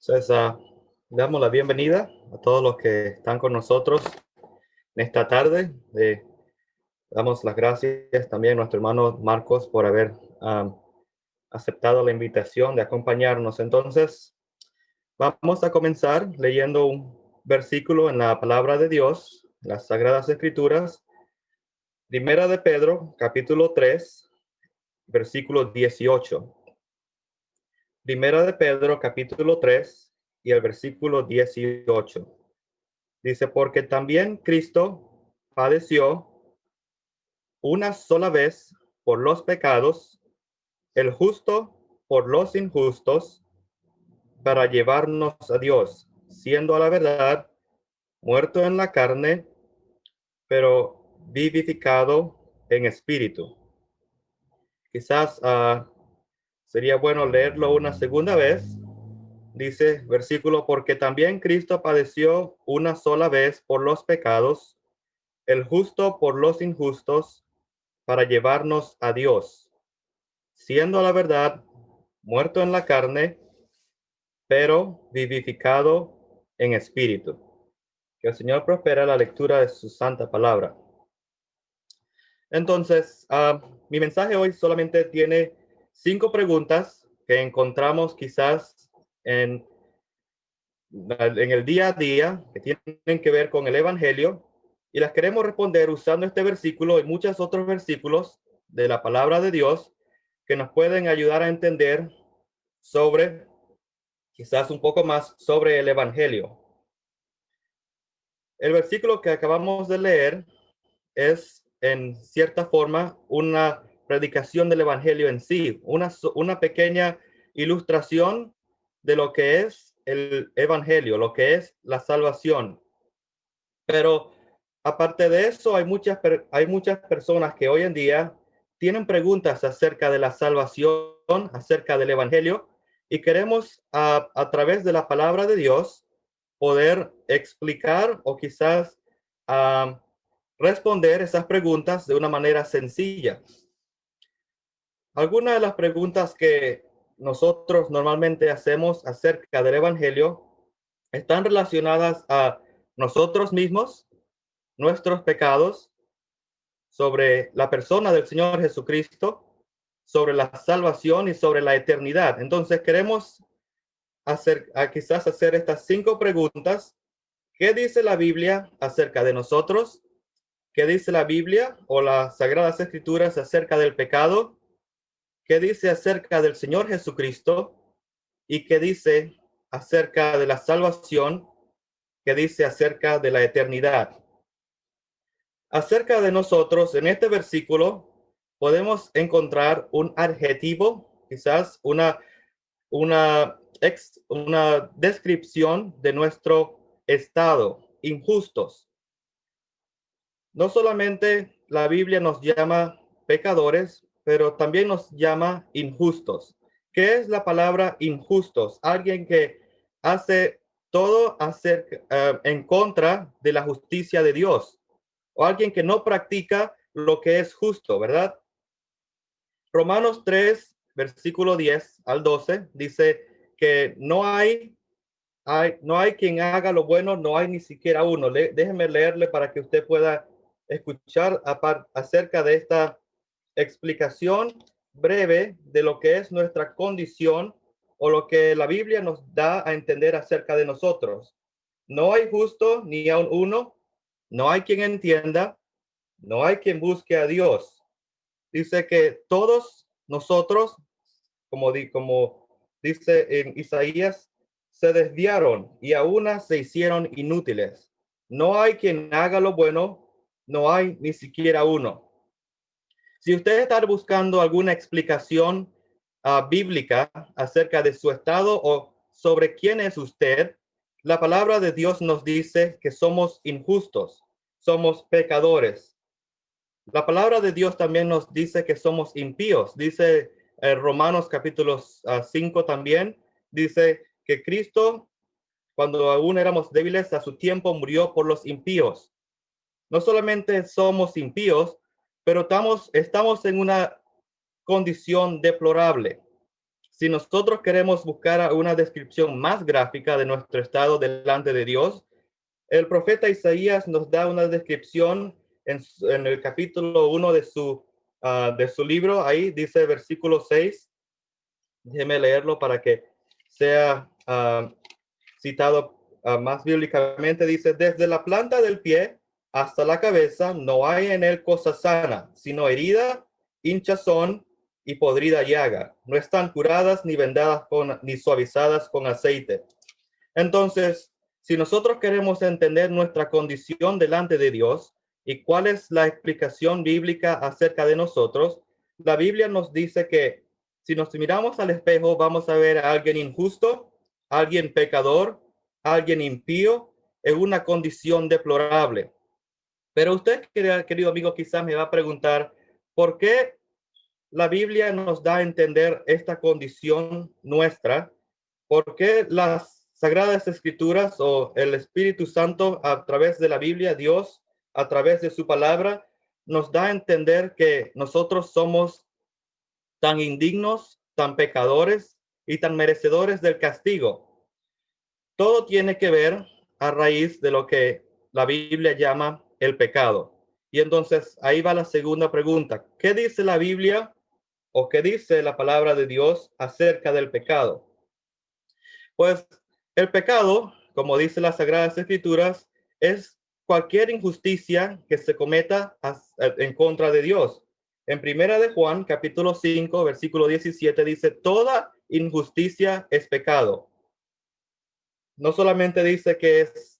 Entonces, uh, damos la bienvenida a todos los que están con nosotros en esta tarde. Eh, damos las gracias también a nuestro hermano Marcos por haber um, aceptado la invitación de acompañarnos. Entonces, vamos a comenzar leyendo un versículo en la palabra de Dios, las Sagradas Escrituras. Primera de Pedro, capítulo 3, versículo 18. Primera de Pedro, capítulo 3 y el versículo 18. Dice, porque también Cristo padeció una sola vez por los pecados, el justo por los injustos, para llevarnos a Dios, siendo a la verdad muerto en la carne, pero vivificado en espíritu. Quizás uh, Sería bueno leerlo una segunda vez. Dice versículo, porque también Cristo padeció una sola vez por los pecados, el justo por los injustos, para llevarnos a Dios, siendo la verdad muerto en la carne, pero vivificado en espíritu. Que el Señor prospera la lectura de su santa palabra. Entonces, uh, mi mensaje hoy solamente tiene cinco preguntas que encontramos quizás en, en el día a día que tienen que ver con el Evangelio y las queremos responder usando este versículo y muchos otros versículos de la palabra de Dios que nos pueden ayudar a entender sobre, quizás un poco más sobre el Evangelio. El versículo que acabamos de leer es en cierta forma una predicación del Evangelio en sí, una, una pequeña ilustración de lo que es el Evangelio, lo que es la salvación. Pero aparte de eso, hay muchas, hay muchas personas que hoy en día tienen preguntas acerca de la salvación, acerca del Evangelio, y queremos a, a través de la palabra de Dios poder explicar o quizás uh, responder esas preguntas de una manera sencilla. Algunas de las preguntas que nosotros normalmente hacemos acerca del Evangelio están relacionadas a nosotros mismos, nuestros pecados, sobre la persona del Señor Jesucristo, sobre la salvación y sobre la eternidad. Entonces queremos hacer, quizás hacer estas cinco preguntas. ¿Qué dice la Biblia acerca de nosotros? ¿Qué dice la Biblia o las Sagradas Escrituras acerca del pecado? Qué dice acerca del Señor Jesucristo y qué dice acerca de la salvación, qué dice acerca de la eternidad. Acerca de nosotros, en este versículo, podemos encontrar un adjetivo, quizás una, una descripción de nuestro estado, injustos. No solamente la Biblia nos llama pecadores, pero también nos llama injustos. ¿Qué es la palabra injustos? Alguien que hace todo hacer, eh, en contra de la justicia de Dios o alguien que no practica lo que es justo, ¿verdad? Romanos 3, versículo 10 al 12 dice que no hay, hay no hay quien haga lo bueno, no hay ni siquiera uno. Le, déjeme leerle para que usted pueda escuchar acerca de esta explicación breve de lo que es nuestra condición o lo que la Biblia nos da a entender acerca de nosotros. No hay justo ni aun uno, no hay quien entienda, no hay quien busque a Dios. Dice que todos nosotros, como, di, como dice en Isaías, se desviaron y a una se hicieron inútiles. No hay quien haga lo bueno, no hay ni siquiera uno. Si usted está buscando alguna explicación uh, bíblica acerca de su estado o sobre quién es usted, la palabra de Dios nos dice que somos injustos, somos pecadores. La palabra de Dios también nos dice que somos impíos. Dice eh, Romanos capítulo 5 también, dice que Cristo, cuando aún éramos débiles, a su tiempo murió por los impíos. No solamente somos impíos, pero estamos, estamos en una condición deplorable. si nosotros queremos buscar una descripción más gráfica de nuestro estado delante de Dios, el profeta Isaías nos da una descripción en, el capítulo 1 de su, ah, de su libro. Ahí dice versículo 6. Déjeme leerlo para que sea ah, citado ah, más bíblicamente. Dice, desde la planta del pie hasta la cabeza no hay en él cosa sana, sino herida, hinchazón y podrida llaga. No están curadas ni vendadas ni suavizadas con aceite. Entonces, si nosotros queremos entender nuestra condición delante de Dios y cuál es la explicación bíblica acerca de nosotros, la Biblia nos dice que si nos miramos al espejo, vamos a ver a alguien injusto, alguien pecador, alguien impío, en una condición deplorable. Pero usted, querido amigo, quizás me va a preguntar, ¿por qué la Biblia nos da a entender esta condición nuestra? ¿Por qué las Sagradas Escrituras o el Espíritu Santo a través de la Biblia, Dios a través de su palabra, nos da a entender que nosotros somos tan indignos, tan pecadores y tan merecedores del castigo. Todo tiene que ver a raíz de lo que la Biblia llama el pecado. Y entonces ahí va la segunda pregunta. ¿Qué dice la Biblia o qué dice la palabra de Dios acerca del pecado? Pues el pecado, como dice las Sagradas Escrituras, es cualquier injusticia que se cometa en contra de Dios. En primera de Juan, capítulo 5, versículo 17, dice, toda injusticia es pecado. No solamente dice que es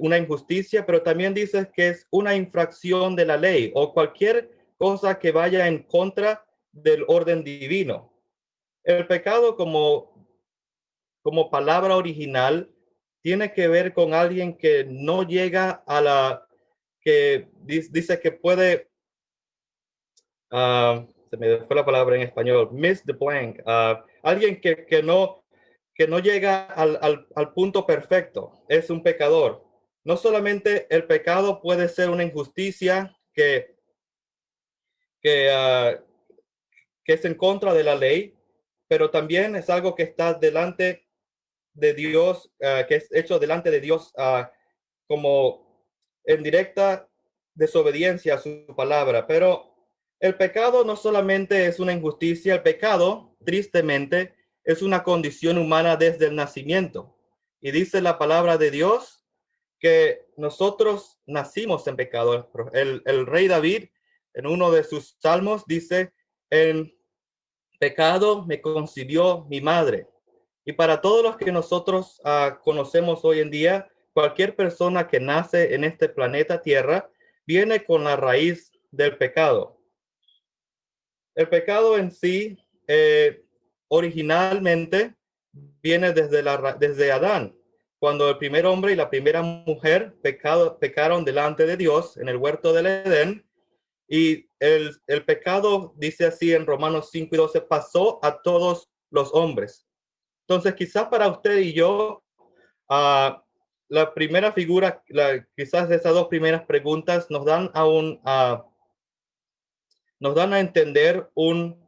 una injusticia, pero también dice que es una infracción de la ley o cualquier cosa que vaya en contra del orden divino. El pecado, como como palabra original tiene que ver con alguien que no llega a la, que dice que puede, ah, se me fue la palabra en español, miss the blank, ah, alguien que, que, no, que no llega al, al, punto perfecto, es un pecador. No solamente el pecado puede ser una injusticia que, que, ah, que es en contra de la ley, pero también es algo que está delante de Dios, ah, que es hecho delante de Dios uh, como en directa desobediencia a su palabra. Pero el pecado no solamente es una injusticia, el pecado, tristemente, es una condición humana desde el nacimiento. Y dice la palabra de Dios que nosotros nacimos en pecado. El, rey David, en uno de sus salmos, dice, en pecado me concibió mi madre. Y para todos los que nosotros ah, conocemos hoy en día, cualquier persona que nace en este planeta Tierra viene con la raíz del pecado. El pecado en sí, eh, originalmente, viene desde, la, desde Adán, cuando el primer hombre y la primera mujer pecado, pecaron delante de Dios en el huerto del Edén. Y el, el pecado, dice así en Romanos 5 y 12, pasó a todos los hombres. Entonces, quizás para usted y yo, uh, la primera figura, la, quizás esas dos primeras preguntas nos dan a un, uh, nos dan a entender un,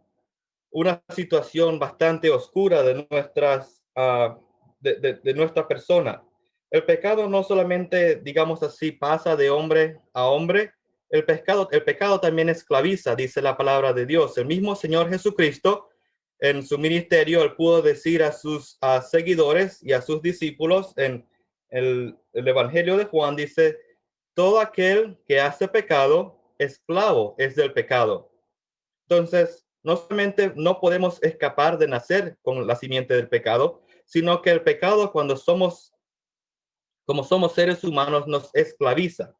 una situación bastante oscura de nuestras, uh, de, de, de nuestra persona. El pecado no solamente, digamos así, pasa de hombre a hombre, el pecado, el pecado también esclaviza, dice la palabra de Dios. El mismo Señor Jesucristo en su ministerio, él pudo decir a sus seguidores y a sus discípulos en el, Evangelio de Juan, dice, todo aquel que hace pecado, esclavo es del pecado. Entonces, no solamente no podemos escapar de nacer con la simiente del pecado, sino que el pecado cuando somos, como somos seres humanos, nos esclaviza.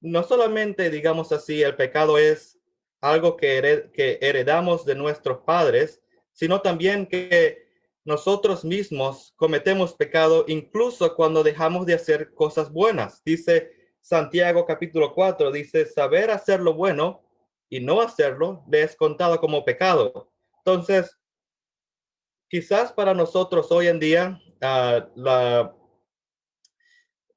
No solamente, digamos así, el pecado es algo que, que heredamos de nuestros padres, sino también que nosotros mismos cometemos pecado incluso cuando dejamos de hacer cosas buenas. Dice Santiago capítulo 4, dice, saber hacer lo bueno y no hacerlo le es contado como pecado. Entonces, quizás para nosotros hoy en día uh, la,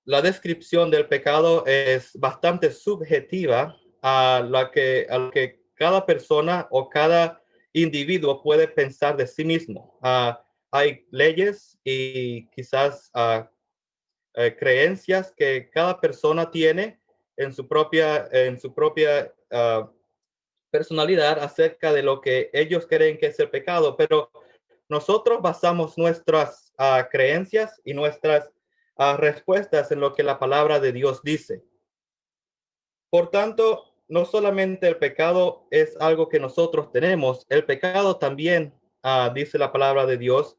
la descripción del pecado es bastante subjetiva a la que, que cada persona o cada individuo puede pensar de sí mismo. Ah, hay leyes y quizás ah, eh, creencias que cada persona tiene en su propia, en su propia ah, personalidad acerca de lo que ellos creen que es el pecado, pero nosotros basamos nuestras creencias y nuestras respuestas en lo que la palabra de Dios dice. Por tanto, no solamente el pecado es algo que nosotros tenemos, el pecado también, ah, dice la palabra de Dios,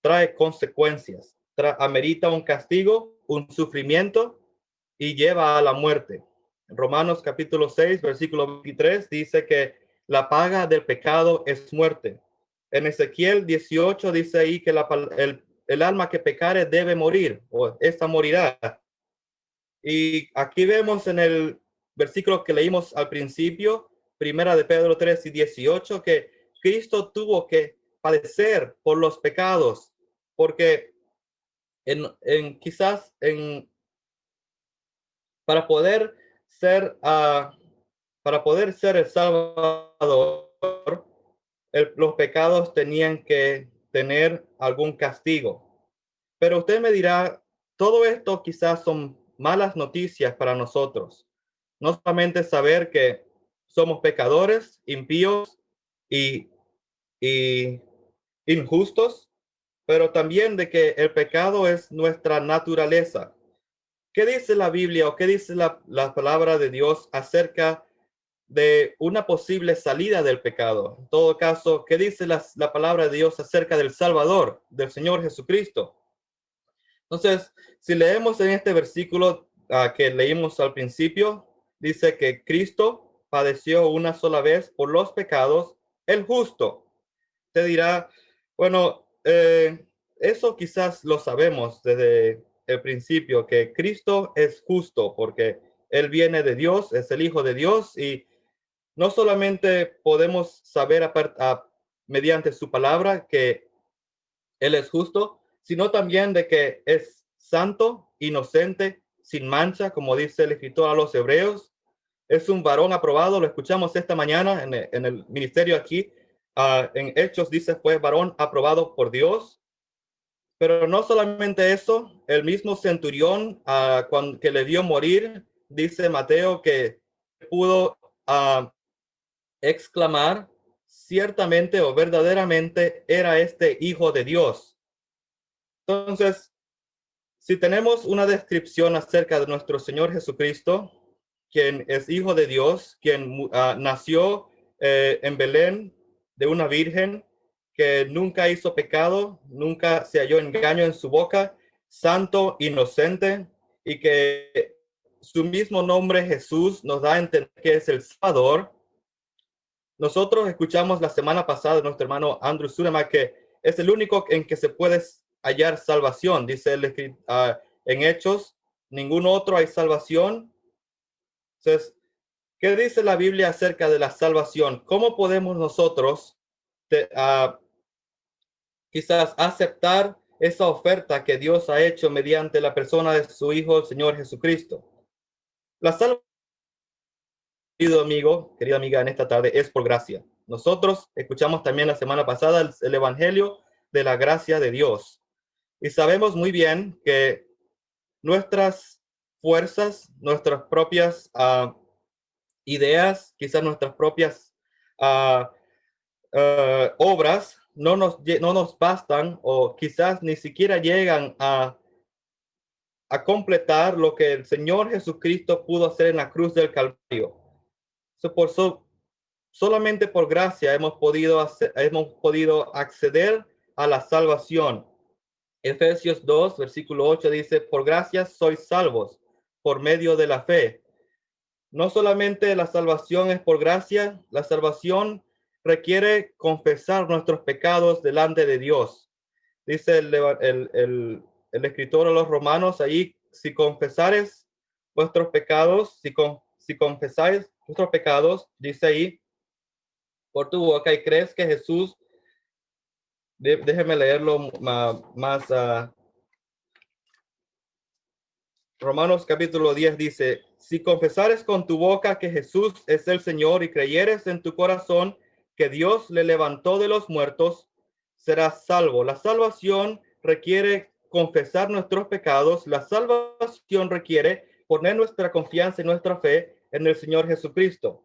trae consecuencias, amerita un castigo, un sufrimiento y lleva a la muerte. Romanos capítulo 6, versículo 23 dice que la paga del pecado es muerte. En Ezequiel 18 dice ahí que el, alma que pecare debe morir o esta morirá. Y aquí vemos en el versículo que leímos al principio, primera de Pedro 3 y 18, que Cristo tuvo que padecer por los pecados, porque en, quizás en para poder ser uh, para poder ser el Salvador, los pecados tenían que tener algún castigo. Pero usted me dirá, todo esto quizás son malas noticias para nosotros. No solamente saber que somos pecadores, impíos y, y injustos, pero también de que el pecado es nuestra naturaleza. ¿Qué dice la Biblia o qué dice la, la palabra de Dios acerca de una posible salida del pecado? En todo caso, ¿qué dice la, la palabra de Dios acerca del Salvador, del Señor Jesucristo? Entonces, si leemos en este versículo uh, que leímos al principio, dice que Cristo padeció una sola vez por los pecados, el justo. Te dirá, bueno, eh, eso quizás lo sabemos desde el principio, que Cristo es justo porque Él viene de Dios, es el Hijo de Dios y no solamente podemos saber a, mediante su palabra que Él es justo, sino también de que es santo, inocente, sin mancha, como dice el escritor a los hebreos. Es un varón aprobado, lo escuchamos esta mañana en, el ministerio aquí. Ah, en Hechos dice fue varón aprobado por Dios. Pero no solamente eso, el mismo centurión uh, cuando, que le vio morir, dice Mateo que pudo uh, exclamar, ciertamente o verdaderamente era este hijo de Dios. Entonces, si tenemos una descripción acerca de nuestro Señor Jesucristo, quien es hijo de Dios, quien ah, nació eh, en Belén de una virgen, que nunca hizo pecado, nunca se halló engaño en su boca, santo, inocente, y que su mismo nombre Jesús nos da a entender que es el Salvador. Nosotros escuchamos la semana pasada nuestro hermano Andrew Surema que es el único en que se puede hallar salvación, dice el, uh, en Hechos, ningún otro hay salvación. Entonces, ¿qué dice la Biblia acerca de la salvación? ¿Cómo podemos nosotros uh, quizás aceptar esa oferta que Dios ha hecho mediante la persona de su Hijo, el Señor Jesucristo? La salvación, querido amigo, querida amiga, en esta tarde es por gracia. Nosotros escuchamos también la semana pasada el Evangelio de la gracia de Dios. Y sabemos muy bien que nuestras fuerzas, nuestras propias uh, ideas, quizás nuestras propias uh, uh, obras, no nos, no nos bastan o quizás ni siquiera llegan a, a completar lo que el Señor Jesucristo pudo hacer en la cruz del Calvario. So, por so, solamente por gracia hemos podido, hemos podido acceder a la salvación. Efesios 2, versículo 8 dice, por gracias sois salvos por medio de la fe. No solamente la salvación es por gracia, la salvación requiere confesar nuestros pecados delante de Dios. Dice el, el, el, escritor a los romanos ahí, si confesares vuestros pecados, si, con, si confesáis vuestros pecados, dice ahí, por tu boca y crees que Jesús déjeme leerlo más. Uh, Romanos capítulo 10 dice, si confesares con tu boca que Jesús es el Señor y creyeres en tu corazón que Dios le levantó de los muertos, será salvo. La salvación requiere confesar nuestros pecados. La salvación requiere poner nuestra confianza y nuestra fe en el Señor Jesucristo.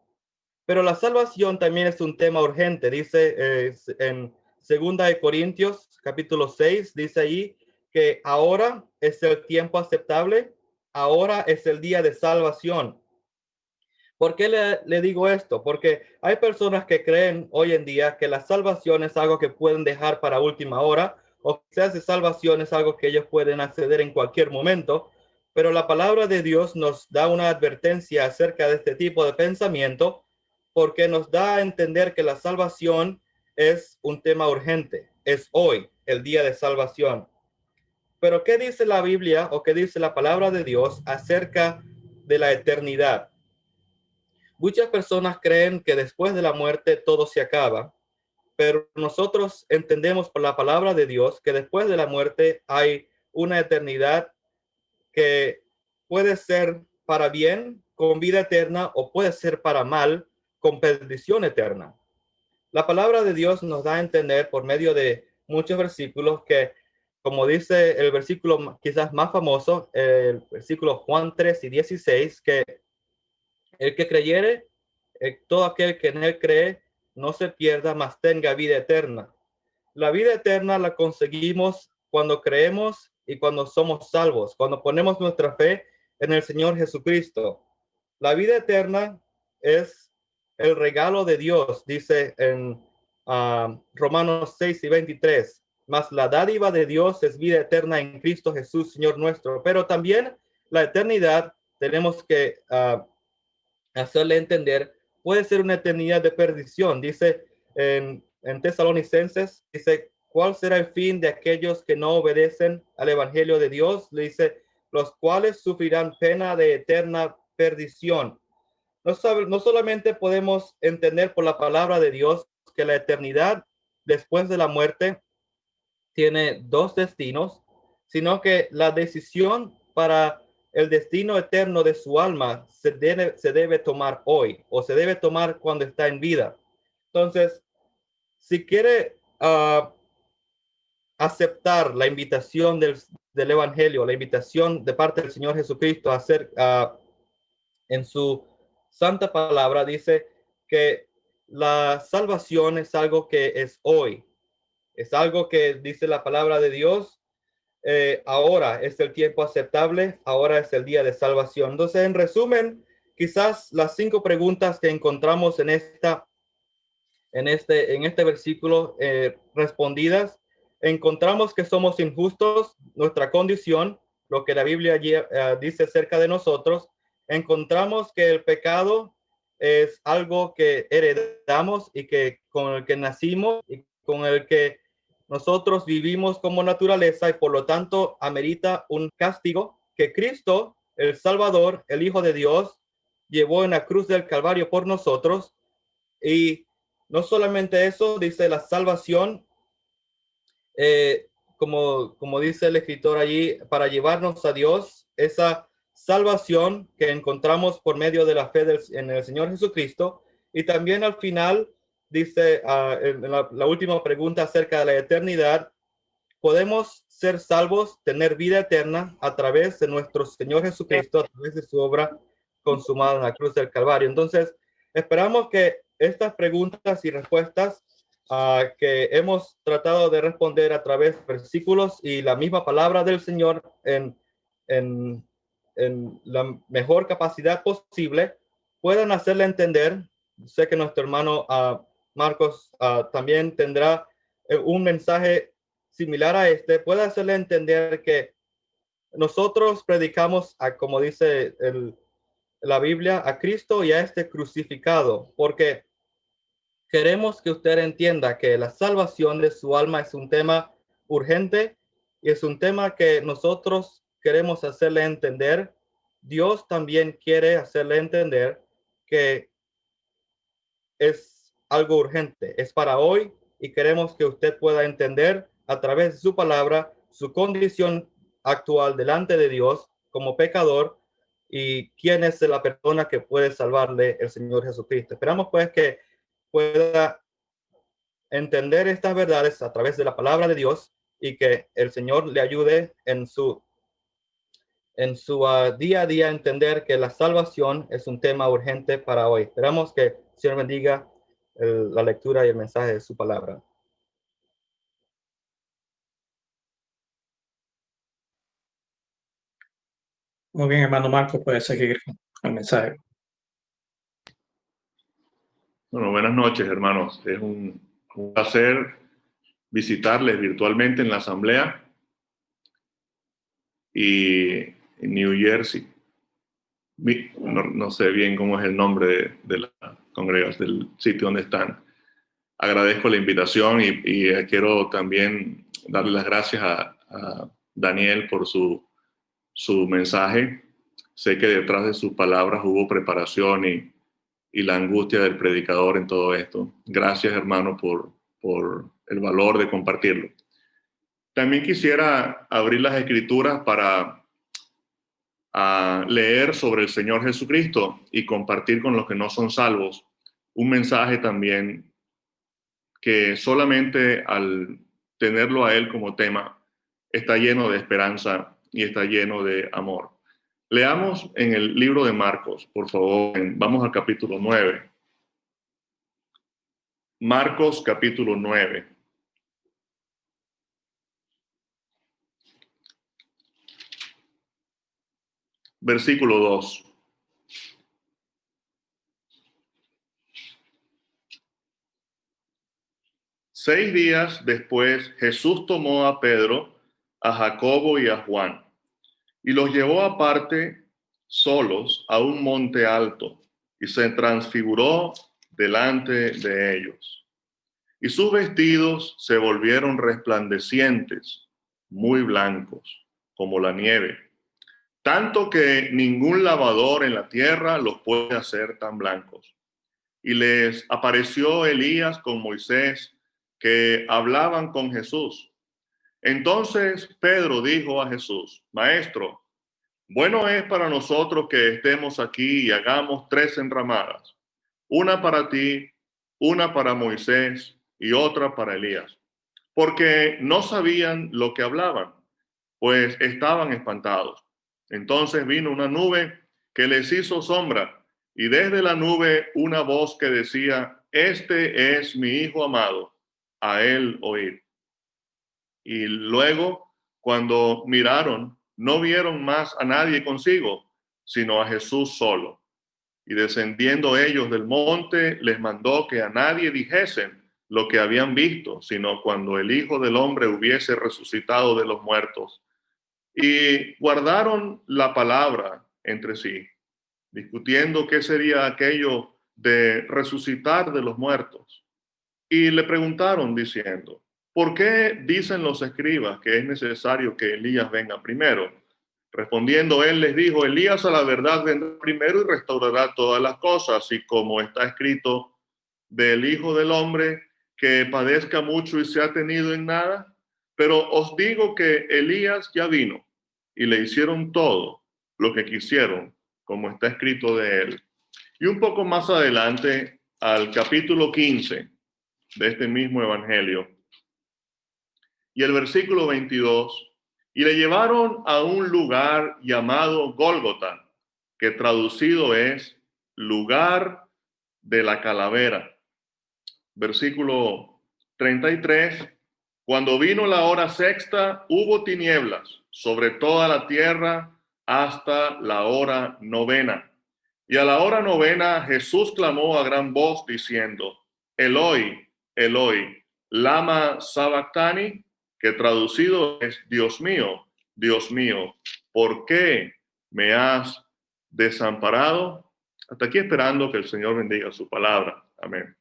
Pero la salvación también es un tema urgente. Dice eh, en Segunda de Corintios, capítulo 6, dice ahí que ahora es el tiempo aceptable, ahora es el día de salvación. ¿Por qué le, digo esto? Porque hay personas que creen hoy en día que la salvación es algo que pueden dejar para última hora o quizás de salvación es algo que ellos pueden acceder en cualquier momento, pero la palabra de Dios nos da una advertencia acerca de este tipo de pensamiento porque nos da a entender que la salvación es un tema urgente, es hoy el día de salvación. Pero ¿qué dice la Biblia o qué dice la palabra de Dios acerca de la eternidad? Muchas personas creen que después de la muerte todo se acaba, pero nosotros entendemos por la palabra de Dios que después de la muerte hay una eternidad que puede ser para bien con vida eterna o puede ser para mal con perdición eterna. La palabra de Dios nos da a entender por medio de muchos versículos que, como dice el versículo quizás más famoso, el versículo Juan 3 y 16, que el que creyere, eh, todo aquel que en él cree, no se pierda, mas tenga vida eterna. La vida eterna la conseguimos cuando creemos y cuando somos salvos, cuando ponemos nuestra fe en el Señor Jesucristo. La vida eterna es el regalo de Dios, dice en ah, Romanos 6 y 23. Mas la dádiva de Dios es vida eterna en Cristo Jesús, Señor nuestro. Pero también la eternidad tenemos que uh, hacerle entender puede ser una eternidad de perdición. Dice en, en Tesalonicenses, dice, ¿cuál será el fin de aquellos que no obedecen al Evangelio de Dios? Le dice, los cuales sufrirán pena de eterna perdición. No, no solamente podemos entender por la palabra de Dios que la eternidad después de la muerte tiene dos destinos, sino que la decisión para el destino eterno de su alma se debe, tomar hoy o se debe tomar cuando está en vida. Entonces, si quiere ah, aceptar la invitación del, Evangelio, la invitación de parte del Señor Jesucristo a hacer uh, en su santa palabra, dice que la salvación es algo que es hoy. Es algo que dice la palabra de Dios eh, ahora es el tiempo aceptable, ahora es el día de salvación. Entonces, en resumen, quizás las cinco preguntas que encontramos en esta, en este, en este versículo eh, respondidas, encontramos que somos injustos, nuestra condición, lo que la Biblia eh, dice acerca de nosotros. Encontramos que el pecado es algo que heredamos y que con el que nacimos y con el que nosotros vivimos como naturaleza y por lo tanto amerita un castigo que Cristo, el Salvador, el Hijo de Dios, llevó en la cruz del Calvario por nosotros. Y no solamente eso, dice la salvación, eh, como, como dice el escritor allí, para llevarnos a Dios, esa salvación que encontramos por medio de la fe en el Señor Jesucristo. Y también al final dice uh, en la, la, última pregunta acerca de la eternidad, podemos ser salvos, tener vida eterna a través de nuestro Señor Jesucristo, a través de su obra consumada en la cruz del Calvario. Entonces, esperamos que estas preguntas y respuestas uh, que hemos tratado de responder a través de versículos y la misma palabra del Señor en, en, en la mejor capacidad posible, puedan hacerle entender. Sé que nuestro hermano uh, Marcos uh, también tendrá eh, un mensaje similar a este, puede hacerle entender que nosotros predicamos, como dice la Biblia, a Cristo y a este crucificado, porque queremos que usted entienda que la salvación de su alma es un tema urgente y es un tema que nosotros queremos hacerle entender. Dios también quiere hacerle entender que es algo urgente, es para hoy y queremos que usted pueda entender a través de su palabra su condición actual delante de Dios como pecador y quién es la persona que puede salvarle el Señor Jesucristo. Esperamos pues que pueda entender estas verdades a través de la palabra de Dios y que el Señor le ayude en su en su ah, día a día entender que la salvación es un tema urgente para hoy. Esperamos que el Señor bendiga la lectura y el mensaje de su palabra. Muy bien, hermano Marco, puede seguir con el mensaje. Bueno, buenas noches, hermanos. Es un, placer visitarles virtualmente en la asamblea y en New Jersey. No, sé bien cómo es el nombre de, la congregación, del sitio donde están. Agradezco la invitación y, quiero también darle las gracias a, a Daniel por su su mensaje. Sé que detrás de sus palabras hubo preparación y, la angustia del predicador en todo esto. Gracias, hermano, por, por el valor de compartirlo. También quisiera abrir las escrituras para leer sobre el Señor Jesucristo y compartir con los que no son salvos un mensaje también que solamente al tenerlo a Él como tema está lleno de esperanza y está lleno de amor. Leamos en el libro de Marcos, por favor. Vamos al capítulo 9. Marcos capítulo 9. Versículo 2. Seis días después, Jesús tomó a Pedro, a Jacobo y a Juan y los llevó aparte solos a un monte alto y se transfiguró delante de ellos. Y sus vestidos se volvieron resplandecientes, muy blancos, como la nieve, tanto que ningún lavador en la tierra los puede hacer tan blancos. Y les apareció Elías con Moisés, que hablaban con Jesús. Entonces Pedro dijo a Jesús, Maestro, bueno es para nosotros que estemos aquí y hagamos tres enramadas, una para ti, una para Moisés y otra para Elías, porque no sabían lo que hablaban, pues estaban espantados. Entonces vino una nube que les hizo sombra y desde la nube una voz que decía, este es mi Hijo amado, a él oír. Y luego, cuando miraron, no vieron más a nadie consigo, sino a Jesús solo. Y descendiendo ellos del monte, les mandó que a nadie dijesen lo que habían visto, sino cuando el Hijo del Hombre hubiese resucitado de los muertos. Y guardaron la palabra entre sí, discutiendo qué sería aquello de resucitar de los muertos. Y le preguntaron diciendo, ¿Por qué dicen los escribas que es necesario que Elías venga primero? Respondiendo él les dijo, Elías a la verdad vendrá primero y restaurará todas las cosas, y como está escrito del Hijo del Hombre, que padezca mucho y se ha tenido en nada. Pero os digo que Elías ya vino y le hicieron todo lo que quisieron, como está escrito de él. Y un poco más adelante, al capítulo 15 de este mismo Evangelio, y el versículo 22, y le llevaron a un lugar llamado Gólgota, que traducido es lugar de la calavera. Versículo 33, cuando vino la hora sexta, hubo tinieblas sobre toda la tierra hasta la hora novena. Y a la hora novena Jesús clamó a gran voz diciendo, Eloi, Eloi, lama sabactani, que traducido es, Dios mío, Dios mío, ¿por qué me has desamparado? Hasta aquí esperando que el Señor bendiga su palabra. Amén.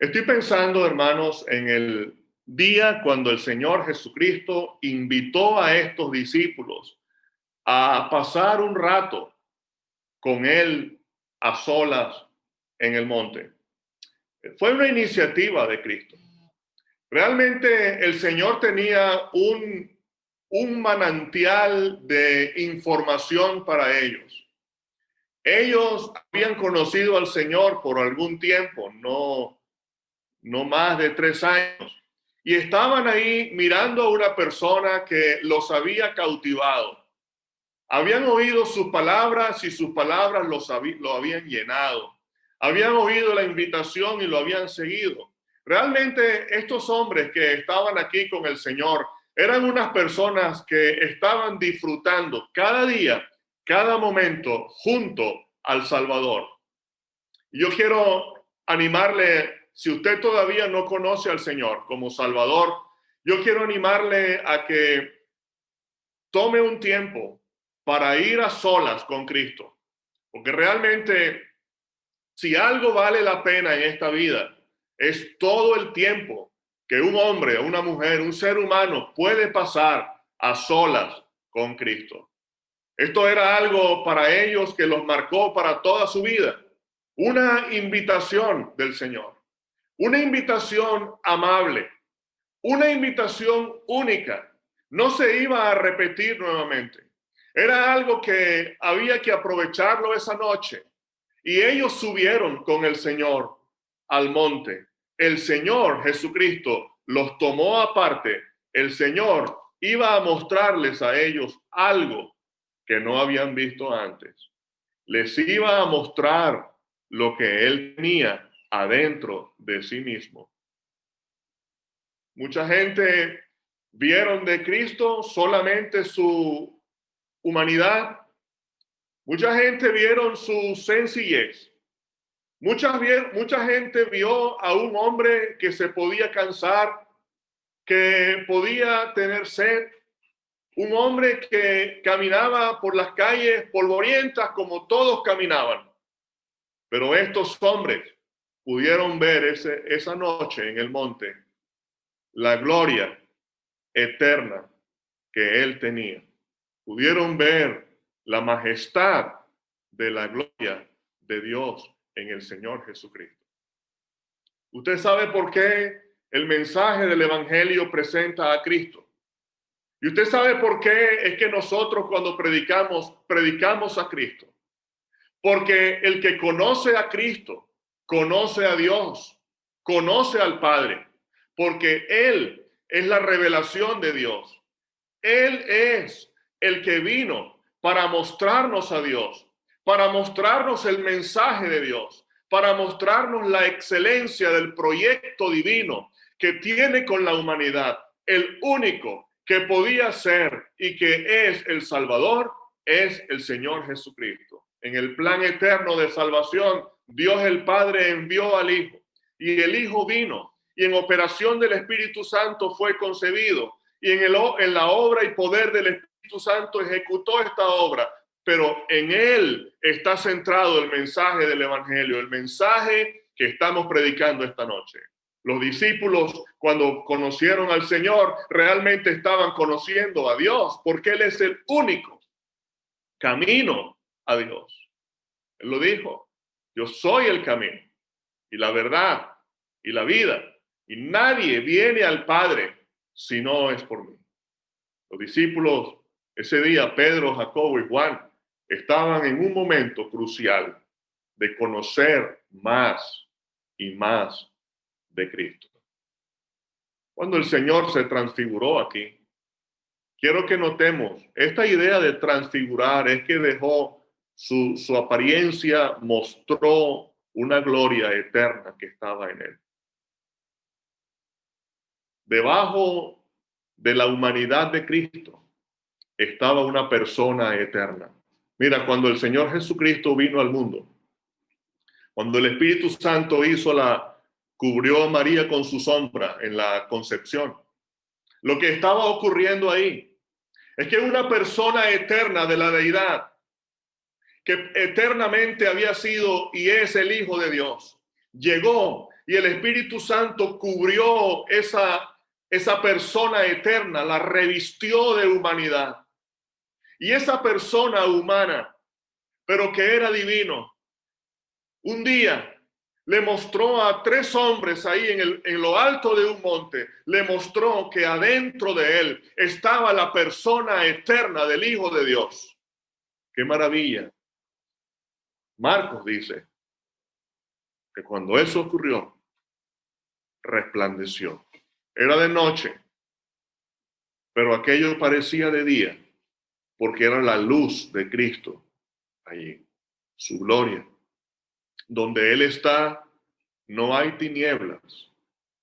Estoy pensando, hermanos, en el día cuando el Señor Jesucristo invitó a estos discípulos a pasar un rato con Él a solas en el monte. Fue una iniciativa de Cristo. Realmente el Señor tenía un, un manantial de información para ellos. Ellos habían conocido al Señor por algún tiempo, no, no más de tres años. Y estaban ahí mirando a una persona que los había cautivado. Habían oído sus palabras y sus palabras los lo habían llenado. Habían oído la invitación y lo habían seguido. Realmente estos hombres que estaban aquí con el Señor eran unas personas que estaban disfrutando cada día, cada momento junto al Salvador. Yo quiero animarle si usted todavía no conoce al Señor como Salvador, yo quiero animarle a que tome un tiempo para ir a solas con Cristo. Porque realmente, si algo vale la pena en esta vida, es todo el tiempo que un hombre, una mujer, un ser humano puede pasar a solas con Cristo. Esto era algo para ellos que los marcó para toda su vida. Una invitación del Señor. Una invitación amable, una invitación única. No se iba a repetir nuevamente. Era algo que había que aprovecharlo esa noche. Y ellos subieron con el Señor al monte. El Señor Jesucristo los tomó aparte. El Señor iba a mostrarles a ellos algo que no habían visto antes. Les iba a mostrar lo que Él tenía adentro de sí mismo. Mucha gente vieron de Cristo solamente su humanidad. Mucha gente vieron su sencillez. Mucha, mucha gente vio a un hombre que se podía cansar, que podía tener sed, un hombre que caminaba por las calles polvorientas como todos caminaban. Pero estos hombres pudieron ver ese, esa noche en el monte la gloria eterna que él tenía. Pudieron ver la majestad de la gloria de Dios en el Señor Jesucristo. Usted sabe por qué el mensaje del Evangelio presenta a Cristo. Y usted sabe por qué es que nosotros cuando predicamos, predicamos a Cristo. Porque el que conoce a Cristo conoce a Dios, conoce al Padre, porque Él es la revelación de Dios. Él es el que vino para mostrarnos a Dios, para mostrarnos el mensaje de Dios, para mostrarnos la excelencia del proyecto divino que tiene con la humanidad. El único que podía ser y que es el Salvador es el Señor Jesucristo. En el plan eterno de salvación Dios el Padre envió al Hijo y el Hijo vino y en operación del Espíritu Santo fue concebido y en, el, en la obra y poder del Espíritu Santo ejecutó esta obra. Pero en él está centrado el mensaje del Evangelio, el mensaje que estamos predicando esta noche. Los discípulos, cuando conocieron al Señor, realmente estaban conociendo a Dios, porque Él es el único camino a Dios. Lo dijo, yo soy el camino y la verdad y la vida. Y nadie viene al Padre si no es por mí. Los discípulos ese día, Pedro, Jacobo y Juan, estaban en un momento crucial de conocer más y más de Cristo. Cuando el Señor se transfiguró aquí, quiero que notemos, esta idea de transfigurar es que dejó su, apariencia mostró una gloria eterna que estaba en él. Debajo de la humanidad de Cristo estaba una persona eterna. Mira, cuando el Señor Jesucristo vino al mundo, cuando el Espíritu Santo hizo la, cubrió a María con su sombra en la concepción, lo que estaba ocurriendo ahí es que una persona eterna de la deidad eternamente había sido y es el Hijo de Dios. Llegó y el Espíritu Santo cubrió esa, esa persona eterna, la revistió de humanidad. Y esa persona humana, pero que era divino, un día le mostró a tres hombres ahí en, el, en lo alto de un monte, le mostró que adentro de él estaba la persona eterna del Hijo de Dios. ¡Qué maravilla! Marcos dice que cuando eso ocurrió, resplandeció. Era de noche, pero aquello parecía de día, porque era la luz de Cristo allí, su gloria. Donde Él está, no hay tinieblas.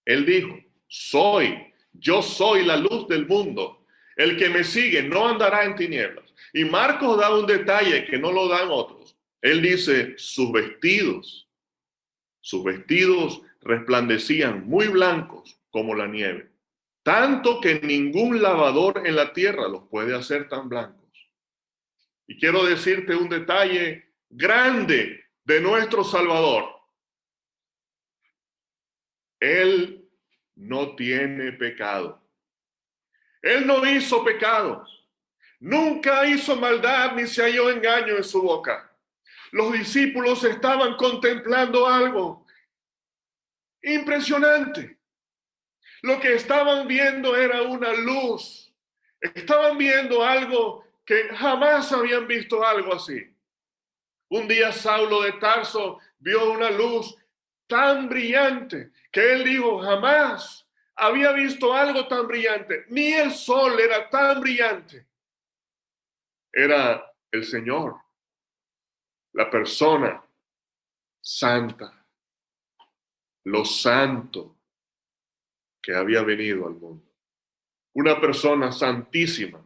Él dijo, soy, yo soy la luz del mundo. El que me sigue no andará en tinieblas. Y Marcos da un detalle que no lo dan otros. Él dice, sus vestidos, sus vestidos resplandecían muy blancos como la nieve, tanto que ningún lavador en la tierra los puede hacer tan blancos. Y quiero decirte un detalle grande de nuestro Salvador. Él no tiene pecado. Él no hizo pecados. Nunca hizo maldad ni se halló engaño en su boca. Los discípulos estaban contemplando algo impresionante. Lo que estaban viendo era una luz. Estaban viendo algo que jamás habían visto algo así. Un día Saulo de Tarso vio una luz tan brillante que él dijo, jamás había visto algo tan brillante. Ni el sol era tan brillante. Era el Señor, la persona santa, lo santo que había venido al mundo. Una persona santísima,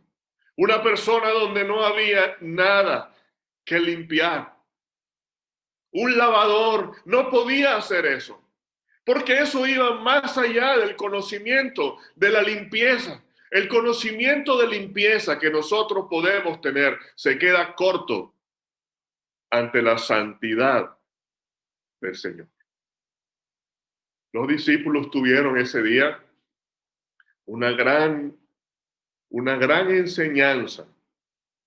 una persona donde no había nada que limpiar. Un lavador no podía hacer eso, porque eso iba más allá del conocimiento de la limpieza. El conocimiento de limpieza que nosotros podemos tener se queda corto ante la santidad del Señor. Los discípulos tuvieron ese día una gran, una gran enseñanza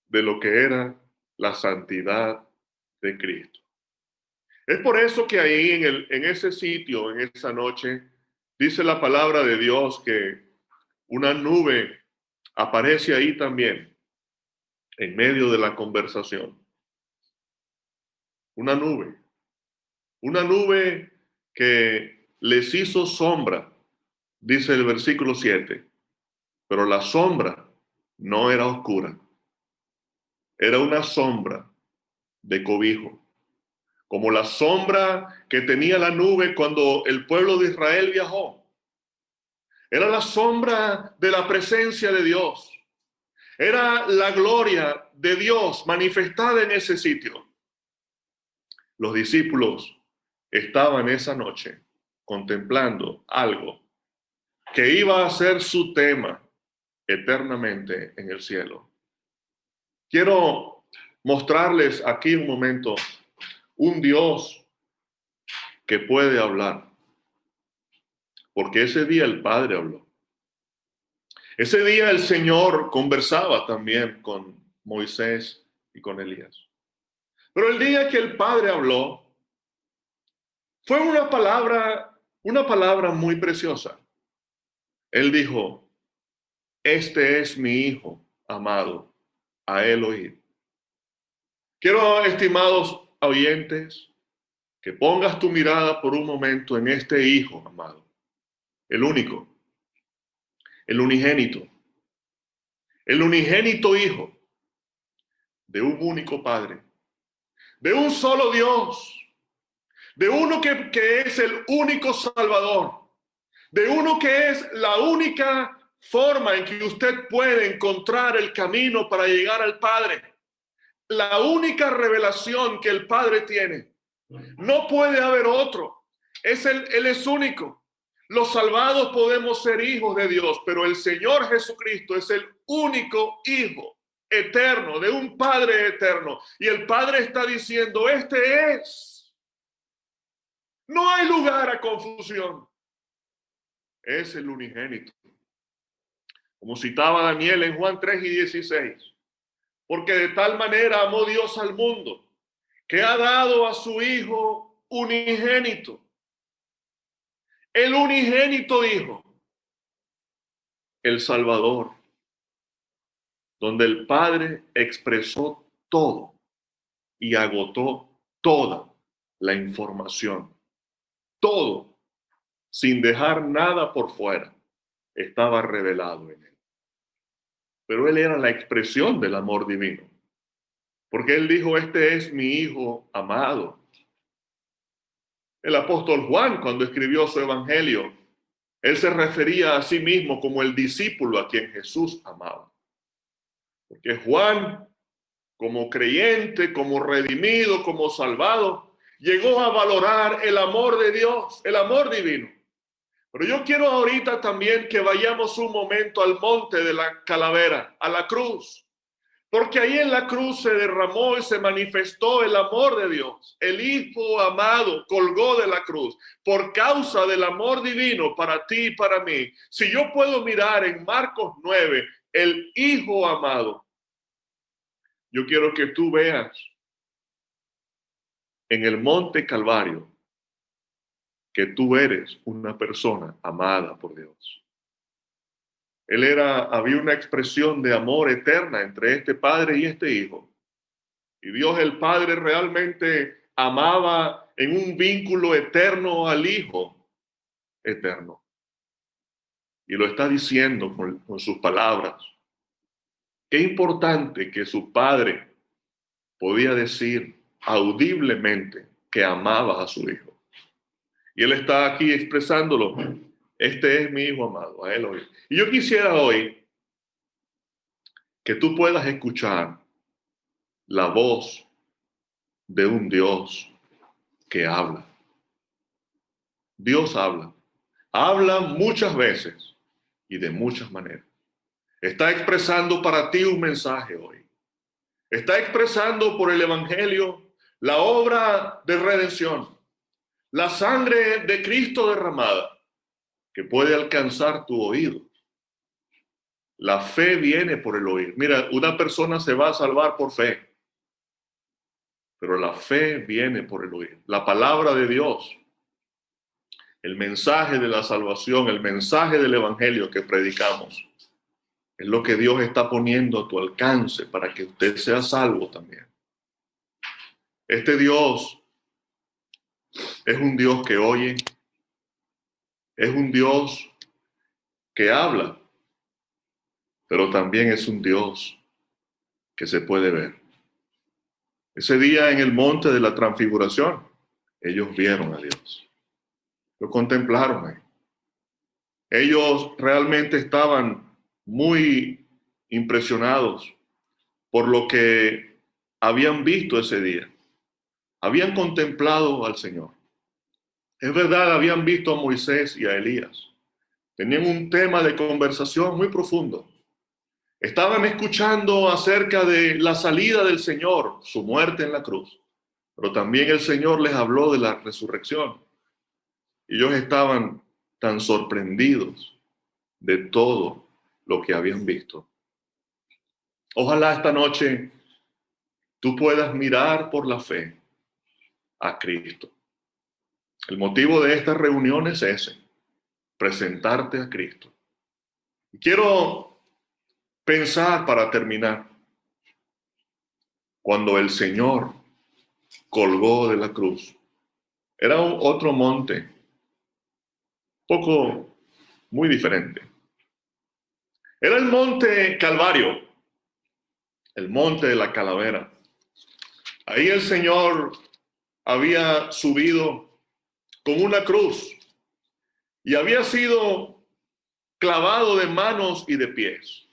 de lo que era la santidad de Cristo. Es por eso que ahí en, el, en ese sitio, en esa noche, dice la palabra de Dios que una nube aparece ahí también, en medio de la conversación. Una nube. Una nube que les hizo sombra, dice el versículo 7, pero la sombra no era oscura, era una sombra de cobijo como la sombra que tenía la nube cuando el pueblo de Israel viajó. Era la sombra de la presencia de Dios. Era la gloria de Dios manifestada en ese sitio. Los discípulos estaban esa noche contemplando algo que iba a ser su tema eternamente en el cielo. Quiero mostrarles aquí un momento un Dios que puede hablar. Porque ese día el Padre habló. Ese día el Señor conversaba también con Moisés y con Elías. Pero el día que el Padre habló, fue una palabra, una palabra muy preciosa. Él dijo, este es mi Hijo amado, a él oír. Quiero, estimados oyentes, que pongas tu mirada por un momento en este Hijo, amado, el único, el unigénito, el unigénito Hijo de un único Padre, de un solo Dios, de uno que, que es el único Salvador, de uno que es la única forma en que usted puede encontrar el camino para llegar al Padre la única revelación que el Padre tiene. No puede haber otro. Es el, él es único. Los salvados podemos ser hijos de Dios, pero el Señor Jesucristo es el único hijo eterno de un Padre eterno. Y el Padre está diciendo, este es. No hay lugar a confusión. Es el unigénito. Como citaba Daniel en Juan 3 y 16. Porque de tal manera amó Dios al mundo, que ha dado a su Hijo unigénito. El unigénito Hijo, el Salvador, donde el Padre expresó todo y agotó toda la información. Todo sin dejar nada por fuera, estaba revelado en él. Pero él era la expresión del amor divino. Porque él dijo, este es mi hijo amado. El apóstol Juan, cuando escribió su evangelio, él se refería a sí mismo como el discípulo a quien Jesús amaba. Porque Juan, como creyente, como redimido, como salvado, llegó a valorar el amor de Dios, el amor divino. Pero yo quiero ahorita también que vayamos un momento al monte de la calavera, a la cruz. Porque ahí en la cruz se derramó y se manifestó el amor de Dios. El Hijo amado colgó de la cruz por causa del amor divino para ti y para mí. Si yo puedo mirar en Marcos 9, el Hijo amado, yo quiero que tú veas en el monte Calvario que tú eres una persona amada por Dios. Él era, había una expresión de amor eterna entre este padre y este hijo. Y Dios el Padre realmente amaba en un vínculo eterno al hijo eterno. Y lo está diciendo con, sus palabras. Qué importante que su padre podía decir audiblemente que amaba a su hijo. Y él está aquí expresándolo. Este es mi hijo amado, a él hoy. Y yo quisiera hoy que tú puedas escuchar la voz de un Dios que habla. Dios habla. Habla muchas veces y de muchas maneras. Está expresando para ti un mensaje hoy. Está expresando por el Evangelio la obra de redención la sangre de Cristo derramada que puede alcanzar tu oído. La fe viene por el oír. Mira, una persona se va a salvar por fe, pero la fe viene por el oír. La palabra de Dios, el mensaje de la salvación, el mensaje del evangelio que predicamos, es lo que Dios está poniendo a tu alcance para que usted sea salvo también. Este Dios es un Dios que oye, es un Dios que habla, pero también es un Dios que se puede ver. Ese día en el monte de la transfiguración, ellos vieron a Dios. Lo contemplaron. Ellos realmente estaban muy impresionados por lo que habían visto ese día habían contemplado al Señor. Es verdad, habían visto a Moisés y a Elías. Tenían un tema de conversación muy profundo. Estaban escuchando acerca de la salida del Señor, su muerte en la cruz. Pero también el Señor les habló de la resurrección. Y ellos estaban tan sorprendidos de todo lo que habían visto. Ojalá esta noche tú puedas mirar por la fe a Cristo. El motivo de esta reunión es ese, presentarte a Cristo. Quiero pensar para terminar, cuando el Señor colgó de la cruz, era otro monte, poco, muy diferente. Era el monte Calvario, el monte de la calavera. Ahí el Señor había subido con una cruz y había sido clavado de manos y de pies.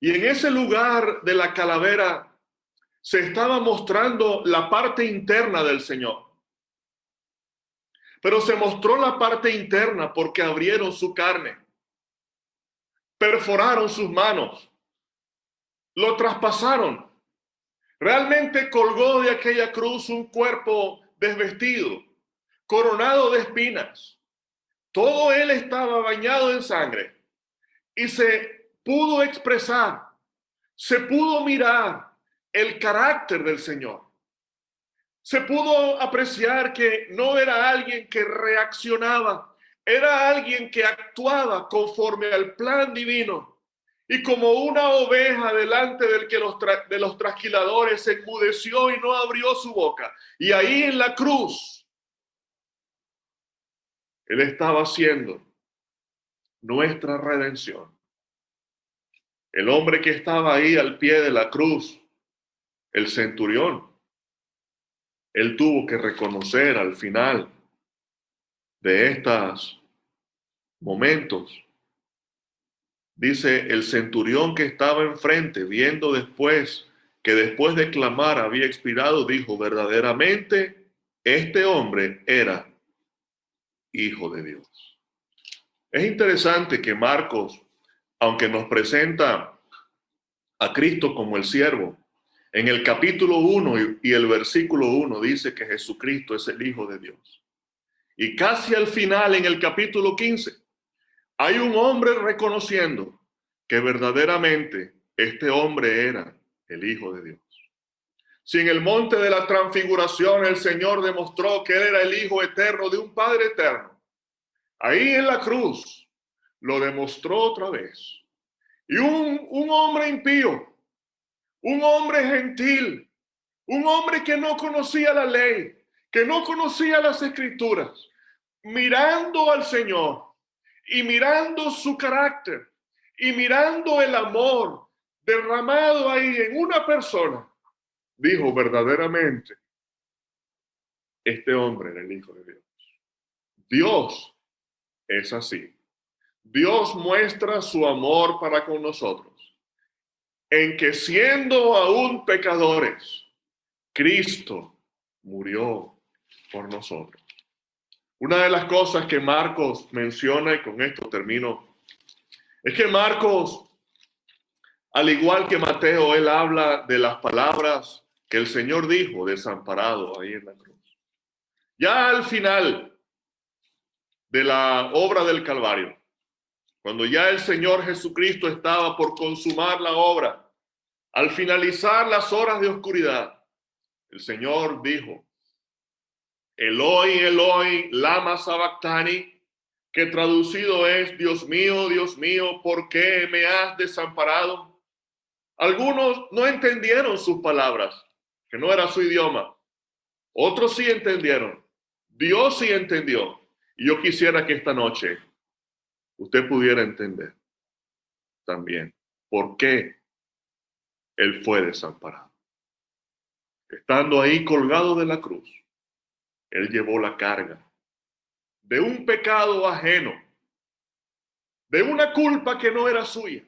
Y en ese lugar de la calavera se estaba mostrando la parte interna del Señor. Pero se mostró la parte interna porque abrieron su carne, perforaron sus manos, lo traspasaron Realmente colgó de aquella cruz un cuerpo desvestido, coronado de espinas. Todo él estaba bañado en sangre y se pudo expresar, se pudo mirar el carácter del Señor. Se pudo apreciar que no era alguien que reaccionaba, era alguien que actuaba conforme al plan divino y como una oveja delante del que los de los trasquiladores se enmudeció y no abrió su boca. Y ahí en la cruz, Él estaba haciendo nuestra redención. El hombre que estaba ahí al pie de la cruz, el centurión, él tuvo que reconocer al final de estos momentos, dice el centurión que estaba enfrente, viendo después que después de clamar había expirado, dijo, verdaderamente este hombre era hijo de Dios. Es interesante que Marcos, aunque nos presenta a Cristo como el siervo, en el capítulo 1 y el versículo 1 dice que Jesucristo es el Hijo de Dios. Y casi al final, en el capítulo 15, hay un hombre reconociendo que verdaderamente este hombre era el Hijo de Dios. Si en el monte de la transfiguración el Señor demostró que era el Hijo eterno de un Padre eterno, ahí en la cruz lo demostró otra vez. Y un, un hombre impío, un hombre gentil, un hombre que no conocía la ley, que no conocía las escrituras, mirando al Señor y mirando su carácter y mirando el amor derramado ahí en una persona, dijo verdaderamente, este hombre era el Hijo de Dios. Dios es así. Dios muestra su amor para con nosotros en que siendo aún pecadores, Cristo murió por nosotros. Una de las cosas que Marcos menciona, y con esto termino, es que Marcos, al igual que Mateo, él habla de las palabras que el Señor dijo desamparado ahí en la cruz. Ya al final de la obra del Calvario, cuando ya el Señor Jesucristo estaba por consumar la obra, al finalizar las horas de oscuridad, el Señor dijo, Eloi, Eloi, lama sabactani, que traducido es, Dios mío, Dios mío, ¿por qué me has desamparado? Algunos no entendieron sus palabras, que no era su idioma. Otros sí entendieron. Dios sí entendió. Y yo quisiera que esta noche usted pudiera entender también por qué él fue desamparado. Estando ahí colgado de la cruz, él llevó la carga de un pecado ajeno, de una culpa que no era suya.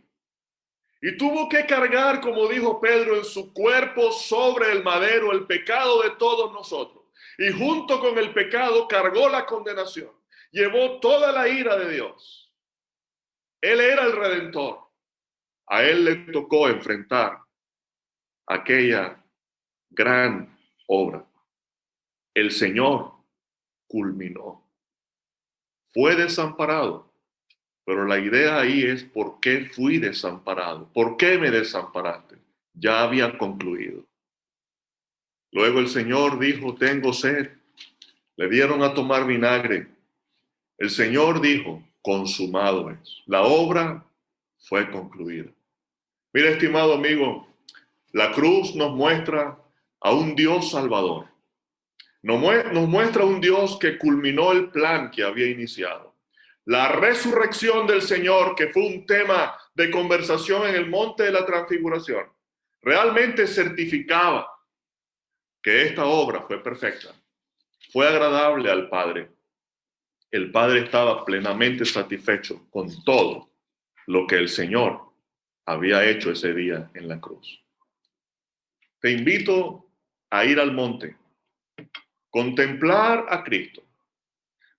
Y tuvo que cargar, como dijo Pedro, en su cuerpo sobre el madero el pecado de todos nosotros. Y junto con el pecado cargó la condenación. Llevó toda la ira de Dios. Él era el redentor. A él le tocó enfrentar aquella gran obra. El Señor culminó. Fue desamparado, pero la idea ahí es por qué fui desamparado, por qué me desamparaste. Ya había concluido. Luego el Señor dijo, tengo sed. Le dieron a tomar vinagre. El Señor dijo, consumado es. La obra fue concluida. Mira, estimado amigo, la cruz nos muestra a un Dios salvador. Nos, muestra un Dios que culminó el plan que había iniciado. La resurrección del Señor, que fue un tema de conversación en el monte de la transfiguración, realmente certificaba que esta obra fue perfecta, fue agradable al Padre el Padre estaba plenamente satisfecho con todo lo que el Señor había hecho ese día en la cruz. Te invito a ir al monte, contemplar a Cristo,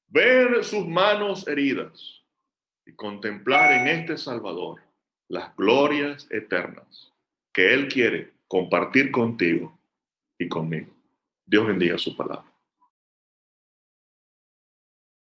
ver sus manos heridas y contemplar en este Salvador las glorias eternas que Él quiere compartir contigo y conmigo. Dios bendiga su palabra.